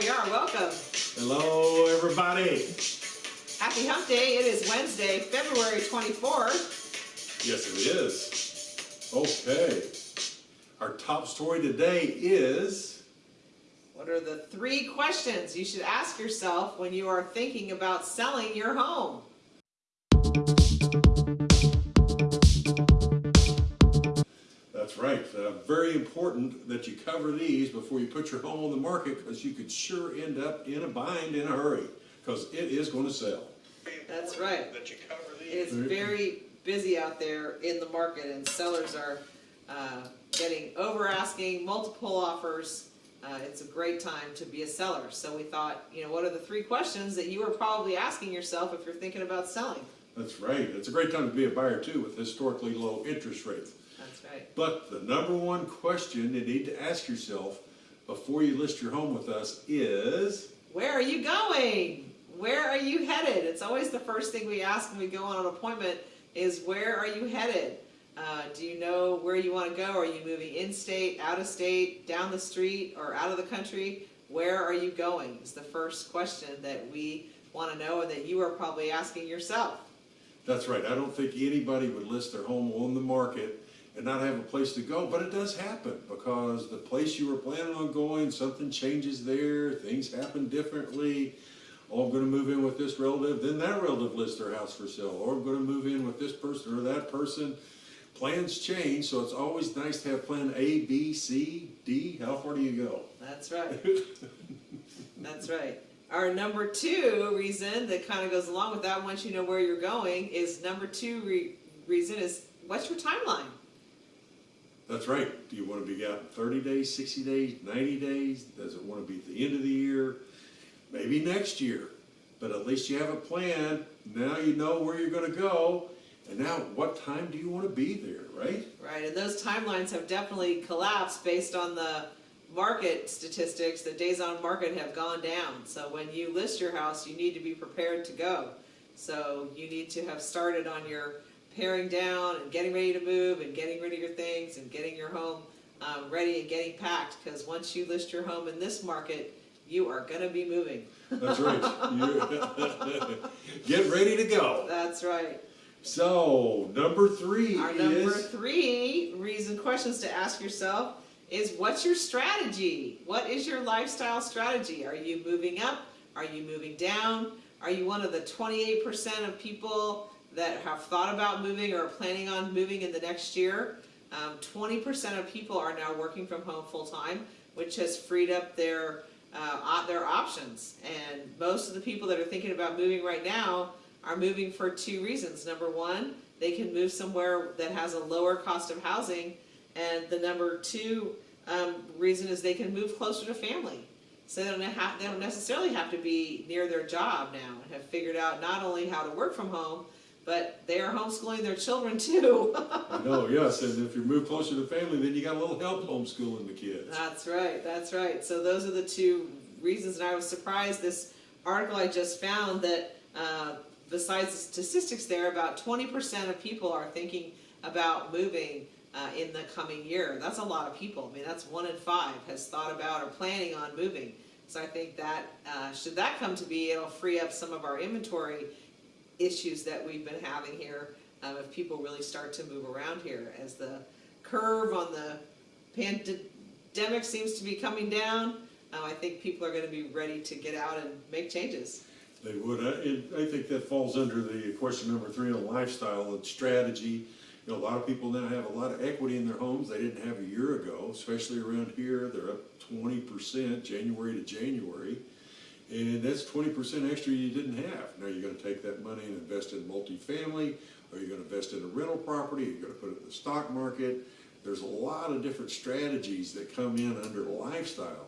we are. Welcome. Hello, everybody. Happy Hump Day. It is Wednesday, February 24th. Yes, it is. Okay. Our top story today is What are the three questions you should ask yourself when you are thinking about selling your home? Right. Uh, very important that you cover these before you put your home on the market because you could sure end up in a bind in a hurry because it is going to sell. That's right. That you cover It's very busy out there in the market and sellers are uh, getting over asking, multiple offers. Uh, it's a great time to be a seller. So we thought, you know, what are the three questions that you are probably asking yourself if you're thinking about selling? That's right. It's a great time to be a buyer too with historically low interest rates. That's right. But the number one question you need to ask yourself before you list your home with us is Where are you going? Where are you headed? It's always the first thing we ask when we go on an appointment is where are you headed? Uh, do you know where you want to go? Are you moving in-state, out-of-state, down the street, or out of the country? Where are you going? Is the first question that we want to know and that you are probably asking yourself. That's right. I don't think anybody would list their home on the market and not have a place to go, but it does happen because the place you were planning on going, something changes there, things happen differently. Oh, I'm going to move in with this relative, then that relative lists their house for sale, or I'm going to move in with this person or that person. Plans change, so it's always nice to have plan A, B, C, D. How far do you go? That's right. That's right. Our number two reason that kind of goes along with that, once you know where you're going, is number two re reason is what's your timeline? That's right. Do you want to be out in 30 days, 60 days, 90 days? Does it want to be at the end of the year? Maybe next year. But at least you have a plan. Now you know where you're going to go. And now what time do you want to be there, right? Right, and those timelines have definitely collapsed based on the market statistics. The days on market have gone down. So when you list your house, you need to be prepared to go. So you need to have started on your paring down and getting ready to move and getting rid of your things and getting your home um, ready and getting packed because once you list your home in this market, you are going to be moving. That's right. Get ready to go. That's right. So, number three Our number three reason questions to ask yourself is what's your strategy? What is your lifestyle strategy? Are you moving up? Are you moving down? Are you one of the 28% of people that have thought about moving or are planning on moving in the next year? 20% um, of people are now working from home full time, which has freed up their uh, their options. And most of the people that are thinking about moving right now are moving for two reasons. Number one, they can move somewhere that has a lower cost of housing. And the number two um, reason is they can move closer to family. So they don't, have, they don't necessarily have to be near their job now and have figured out not only how to work from home, but they are homeschooling their children too. I know, yes, and if you move closer to family, then you got a little help homeschooling the kids. That's right, that's right. So those are the two reasons, and I was surprised this article I just found that uh, besides the statistics there, about 20% of people are thinking about moving uh, in the coming year. That's a lot of people. I mean, that's one in five has thought about or planning on moving. So I think that, uh, should that come to be, it'll free up some of our inventory issues that we've been having here um, if people really start to move around here as the curve on the pandemic seems to be coming down. Um, I think people are going to be ready to get out and make changes. They would. I, it, I think that falls under the question number three on lifestyle and strategy. You know, a lot of people now have a lot of equity in their homes they didn't have a year ago, especially around here. They're up 20% January to January. And that's 20% extra you didn't have. Now you're going to take that money and invest in multifamily, or you're going to invest in a rental property, you're going to put it in the stock market. There's a lot of different strategies that come in under lifestyle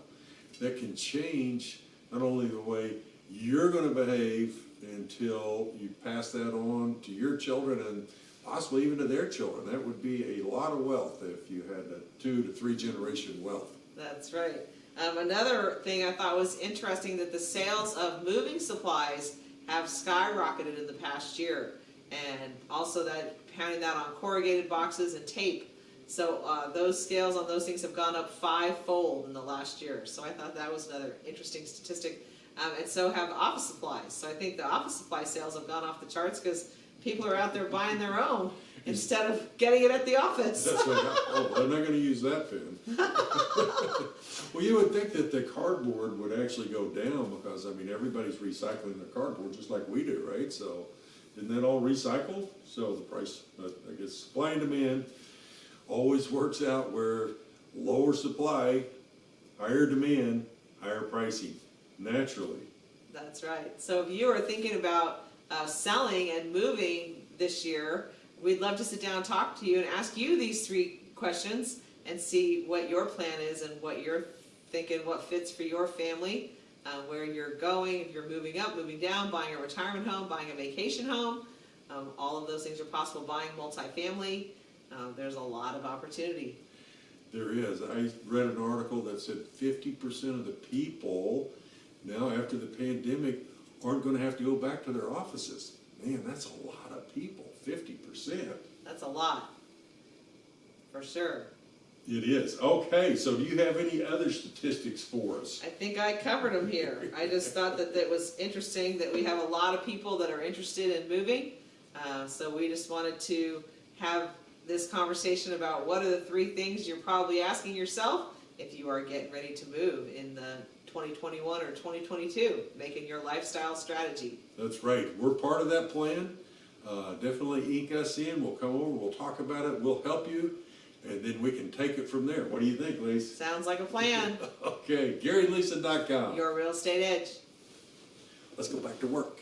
that can change not only the way you're going to behave until you pass that on to your children and possibly even to their children. That would be a lot of wealth if you had a two to three generation wealth. That's right. Um, another thing I thought was interesting that the sales of moving supplies have skyrocketed in the past year and also that pounding that on corrugated boxes and tape. So, uh, those scales on those things have gone up fivefold in the last year, so I thought that was another interesting statistic. Um, and so have office supplies, so I think the office supply sales have gone off the charts, cause people are out there buying their own instead of getting it at the office. That's like, oh, I'm not gonna use that pen. Well, you would think that the cardboard would actually go down, because, I mean, everybody's recycling their cardboard just like we do, right? So, isn't that all recycled? So the price, I guess, supply and demand always works out where lower supply, higher demand, higher pricing, naturally. That's right. So if you are thinking about uh, selling and moving this year, we'd love to sit down and talk to you and ask you these three questions and see what your plan is and what you're thinking, what fits for your family, uh, where you're going, if you're moving up, moving down, buying a retirement home, buying a vacation home. Um, all of those things are possible. Buying multifamily, uh, there's a lot of opportunity. There is. I read an article that said fifty percent of the people now after the pandemic aren't gonna have to go back to their offices. Man, that's a lot of people, fifty percent. That's a lot, for sure. It is. Okay, so do you have any other statistics for us? I think I covered them here. I just thought that that was interesting that we have a lot of people that are interested in moving. Uh, so we just wanted to have this conversation about what are the three things you're probably asking yourself if you are getting ready to move in the 2021 or 2022, making your lifestyle strategy. That's right. We're part of that plan. Uh, definitely ink us in. We'll come over, we'll talk about it, we'll help you, and then we can take it from there. What do you think, Lisa? Sounds like a plan. Okay, GaryLisa.com. Your real estate edge. Let's go back to work.